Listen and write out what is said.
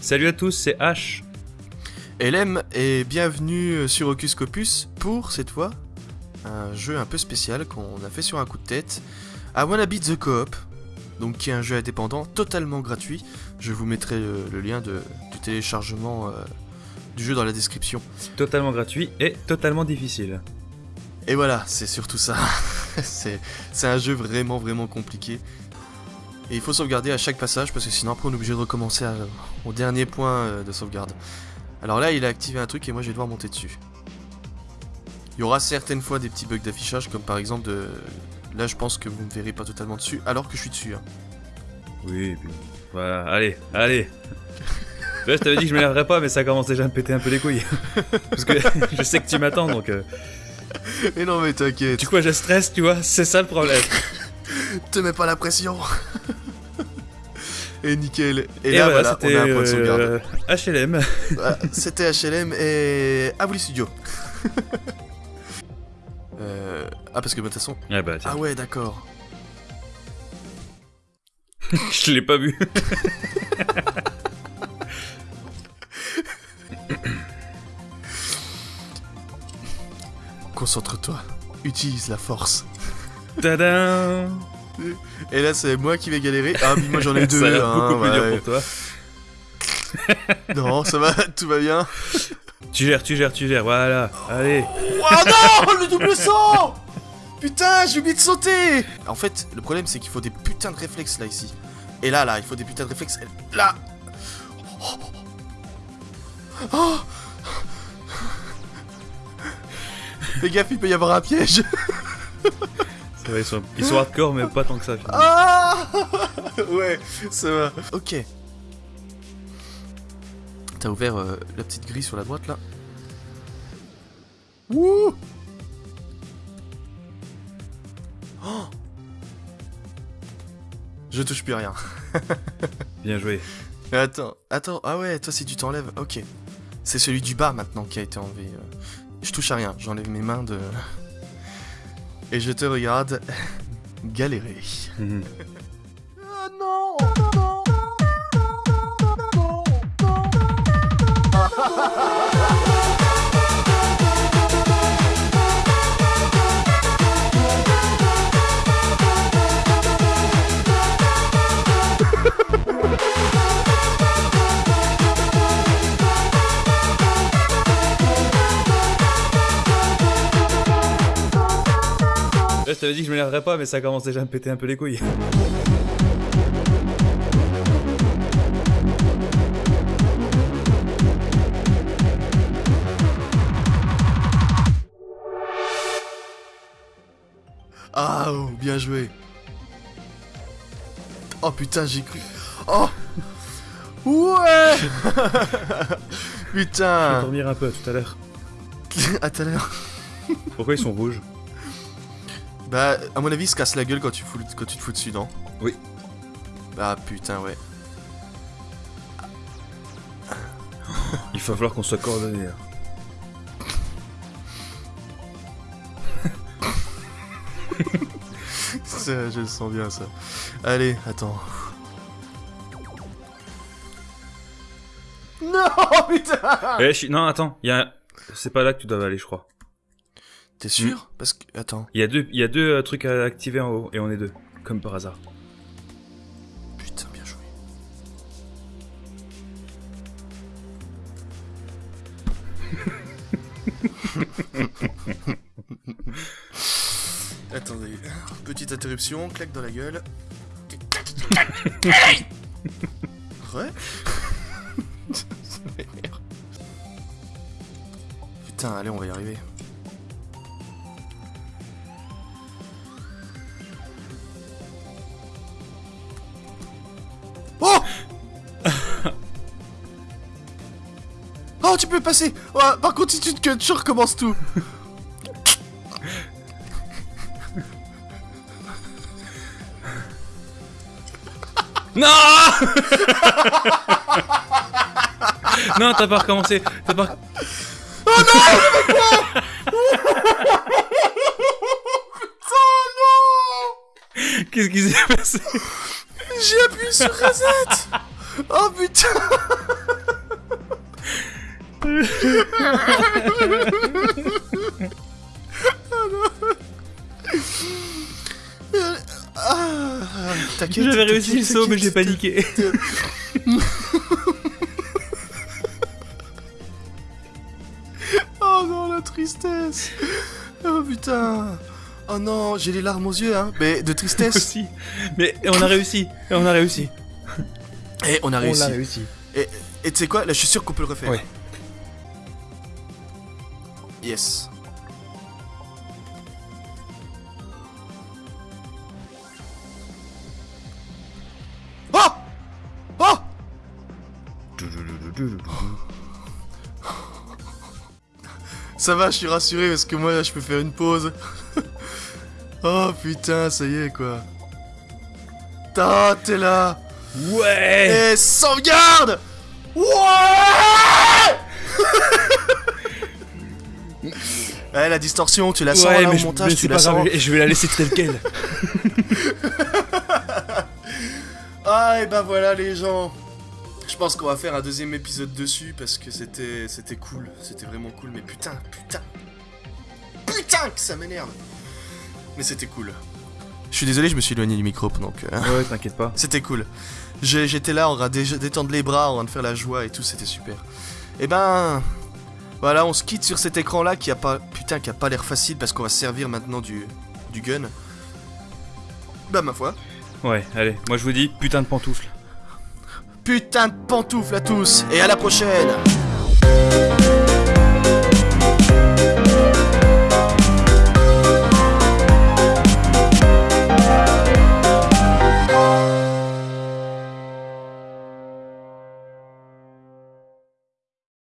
Salut à tous, c'est H. LM et bienvenue sur Ocus Copus pour cette fois un jeu un peu spécial qu'on a fait sur un coup de tête à Wanna Beat the Co-op, donc qui est un jeu indépendant totalement gratuit. Je vous mettrai le, lien de, du téléchargement euh, du jeu dans la description. Totalement gratuit et totalement difficile. Et voilà, c'est surtout ça. c'est un jeu vraiment vraiment compliqué. Et il faut sauvegarder à chaque passage parce que sinon après on est obligé de recommencer au dernier point euh, de sauvegarde. Alors là il a activé un truc et moi je vais devoir monter dessus. Il y aura certaines fois des petits bugs d'affichage comme par exemple de... Là je pense que vous ne me verrez pas totalement dessus alors que je suis dessus. Hein. Oui, et puis... Voilà, allez, allez je t'avais dit que je m'énerverais pas mais ça commence déjà à me péter un peu les couilles. Parce que je sais que tu m'attends donc... Euh... Et non mais t'inquiète. Du coup je stresse tu vois, c'est ça le problème. Te mets pas la pression Et nickel. Et, là, voilà, on a un point de sauvegarde. HLM. C'était HLM et les studios. euh... Ah, parce que de toute façon. Ah, bah, ah ouais, d'accord. Je l'ai pas vu. Concentre-toi. Utilise la force. Tadam Et là, c'est moi qui vais galérer. Ah, mais moi j'en ai deux. ça a l'air hein, beaucoup plus ouais. dur pour toi. Non, ça va, tout va bien. Tu gères, tu gères, tu gères, voilà. Allez. Oh non, le double saut Putain, j'ai oublié de sauter En fait, le problème, c'est qu'il faut des putains de réflexes, là, ici. Et là, là, il faut des putains de réflexes. Là Oh Fais gaffe, il peut y avoir un piège ils sont, ils sont hardcore, mais pas tant que ça. finalement. Ah Ouais, ça va. Ok. T'as ouvert euh, la petite grille sur la droite là Wouh Oh Je touche plus rien. Bien joué. Attends, attends, ah ouais, toi si tu t'enlèves, ok. C'est celui du bas maintenant qui a été enlevé. Euh. Je touche à rien, j'enlève mes mains de... Et je te regarde galérer. Mhm. Ah non je t'avais dit que je m'énerverais pas, mais ça commence déjà à me péter un peu les couilles. Ah, oh, bien joué. Oh putain, j'ai cru. Oh Ouais Je vais Putain dormir un peu tout à l'heure. À tout à l'heure. Pourquoi ils sont rouges? Bah, à mon avis, il se casse la gueule quand tu, fous, quand tu te fous dessus, non? Oui. Ah putain, ouais. Il va falloir qu'on soit coordonnés. Ça, je le sens bien, ça. Allez, attends. Non, putain Eh, je- Non, attends, il y a... C'est pas là que tu dois aller, je crois. T'es sûr? Parce que... Attends. Il y a deux, il y a deux euh, trucs à activer en haut, et on est deux. Comme par hasard. Putain, bien joué. Attendez, petite interruption, claque dans la gueule. Ouais Ça m'énerve. Putain, allez, on va y arriver. Oh, tu peux passer Ouais, Par contre, si tu te cut, je recommence tout Non Non, t'as pas recommencé. T'as pas. Oh non Qu'est-ce qui s'est passé J'ai appuyé sur reset Oh putain. J'avais réussi le saut, mais j'ai paniqué. Oh non, la tristesse Oh putain Oh non, j'ai les larmes aux yeux, hein Mais de tristesse Aussi. Mais on a réussi. Et on a réussi. Et on a réussi. On l'a réussi. Et tu sais quoi? Là, je suis sûr qu'on peut le refaire. Ouais. Yes. Oh Oh Ça va, je suis rassuré parce que moi, là, je peux faire une pause. oh putain, ça y est, quoi. Ah, t'es là Ouais Et sauvegarde Ouais Eh, la distorsion, tu la sens Ouais, là mais au je- montage, mais tu la sens. et je vais la laisser telle quelle. Ah, et ben voilà les gens. Je pense qu'on va faire un deuxième épisode dessus parce que c'était c'était cool, c'était vraiment cool. Mais putain, putain, putain que ça m'énerve. Mais c'était cool. Je suis désolé, je me suis éloigné du micro que. Ouais, t'inquiète pas. C'était cool. J'étais là en train de détendre les bras, en train de faire la joie et tout, c'était super. Et ben. Voilà, on se quitte sur cet écran là qui a pas. Putain, qui a pas l'air facile parce qu'on va se servir maintenant du. du gun. Bah, ma foi. Ouais, allez, moi je vous dis putain de pantoufles. Putain de pantoufles à tous et à la prochaine